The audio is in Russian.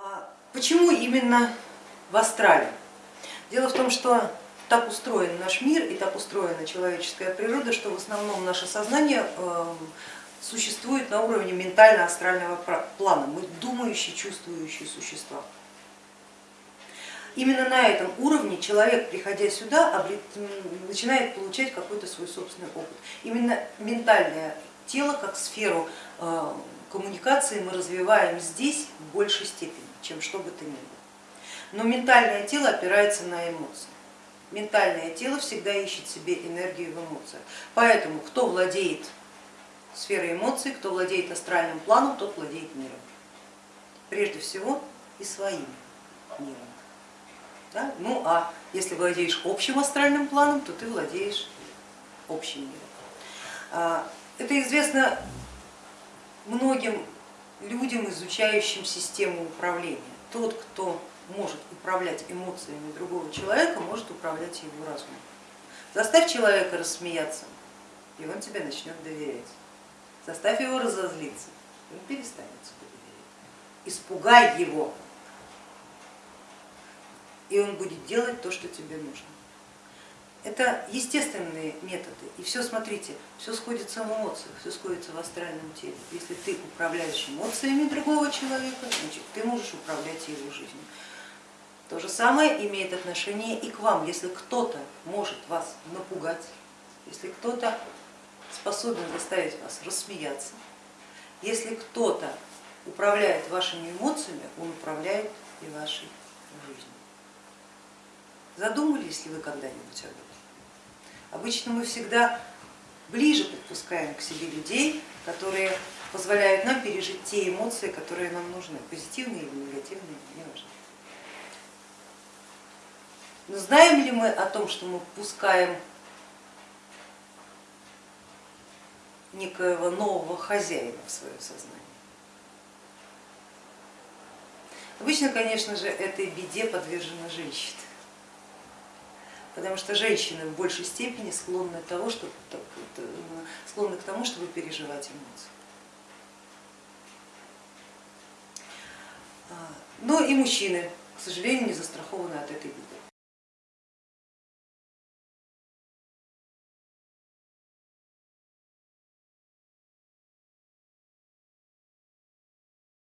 А почему именно в астрале? Дело в том, что так устроен наш мир и так устроена человеческая природа, что в основном наше сознание существует на уровне ментально-астрального плана. Мы думающие, чувствующие существа. Именно на этом уровне человек, приходя сюда, начинает получать какой-то свой собственный опыт. Именно ментальное тело как сферу э, коммуникации мы развиваем здесь в большей степени, чем что бы то ни было. Но ментальное тело опирается на эмоции. Ментальное тело всегда ищет себе энергию в эмоциях. Поэтому кто владеет сферой эмоций, кто владеет астральным планом, тот владеет миром. Прежде всего и своим миром. Да? Ну а если владеешь общим астральным планом, то ты владеешь общим миром. А, это известно многим людям, изучающим систему управления. Тот, кто может управлять эмоциями другого человека, может управлять его разумом. Заставь человека рассмеяться, и он тебе начнет доверять. Заставь его разозлиться, и он перестанет тебе доверять. Испугай его, и он будет делать то, что тебе нужно. Это естественные методы. И все, смотрите, все сходится в эмоциях, все сходится в астральном теле. Если ты управляешь эмоциями другого человека, значит ты можешь управлять его жизнью. То же самое имеет отношение и к вам. Если кто-то может вас напугать, если кто-то способен заставить вас рассмеяться, если кто-то управляет вашими эмоциями, он управляет и вашей жизнью. Задумывались ли вы когда-нибудь об этом? Обычно мы всегда ближе подпускаем к себе людей, которые позволяют нам пережить те эмоции, которые нам нужны, позитивные или негативные, не важно. Но знаем ли мы о том, что мы пускаем некоего нового хозяина в свое сознание? Обычно, конечно же, этой беде подвержена женщина потому что женщины в большей степени склонны, того, что, склонны к тому, чтобы переживать эмоции. А, но и мужчины, к сожалению, не застрахованы от этой беды.